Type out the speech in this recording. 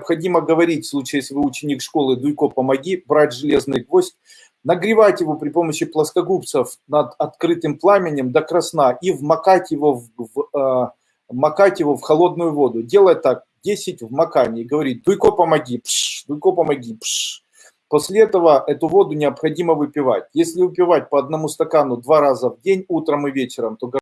необходимо говорить, в случае, если вы ученик школы «Дуйко, помоги», брать железный гвоздь, нагревать его при помощи плоскогубцев над открытым пламенем до красна и вмакать его в, в, а, э, макать его в холодную воду. Делать так, 10 вмаканий, говорит говорить «Дуйко, помоги», пш, «Дуйко, помоги», пш. После этого эту воду необходимо выпивать. Если выпивать по одному стакану два раза в день, утром и вечером, то